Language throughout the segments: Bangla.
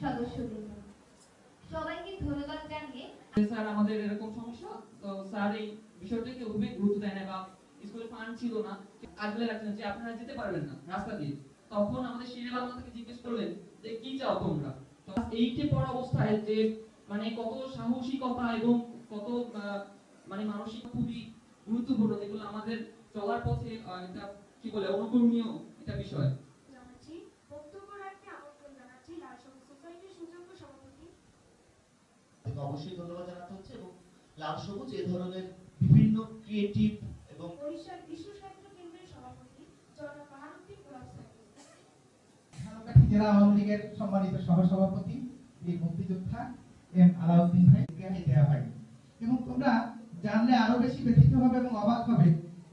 কি তোমরা? অবস্থায় যে মানে কত সাহসিকতা এবং কত মানে মানসিক খুবই গুরুত্বপূর্ণ আমাদের চলার পথে এটা কি বলে, অনুকরণীয় এটা বিষয়। অবশ্যই ধন্যবাদ জানাতে হচ্ছে এবং লাল সবুজ এ ধরনের বিভিন্ন ক্রিয়েটিভ এবং বরিশাল বিশ্ব সাহিত্য কেন্দ্রের সভাপতি জনাব বাহারুদ্দিন গোলাপ সাহেব জেলা আওয়ামী লীগের সম্মানিত সহসভাপতি বীর মুক্তিযোদ্ধা এম আলাউদ্দিন ভাই জ্ঞানী দেওয়া হয় এবং তোমরা জানলে আরও বেশি ব্যথিত হবে এবং অবাক হবে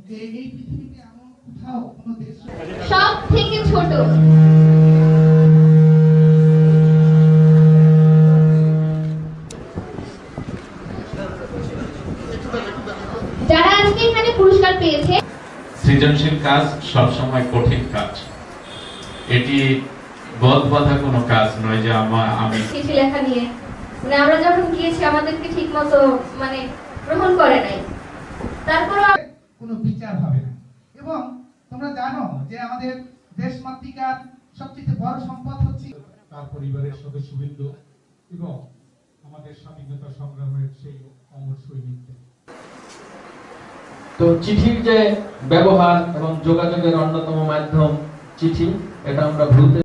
যে এই পৃথিবীতে এমন কোথাও কোনো দেশ সব থেকে ছোট। পুরস্কার পেয়েছে। সৃজনশীল কাজ সবসময় কঠিন কাজ। এটি বদ বাঁধা কোনো কাজ নয় যে আমার আমি চিঠি লেখা নিয়ে। মানে আমরা যখন গিয়েছি আমাদেরকে ঠিক মতো মানে গ্রহণ করে নাই। তারপরও কোনো বিচার হবে না। এবং তোমরা জানো যে আমাদের দেশ মাতৃকার সবচেয়ে বড় সম্পদ হচ্ছে তার পরিবারের সদস্যবৃন্দ এবং আমাদের স্বাধীনতা সংগ্রামের সেই অমর সৈনিকদের। তো চিঠির যে ব্যবহার এবং যোগাযোগের অন্যতম মাধ্যম চিঠি এটা আমরা ভুলতে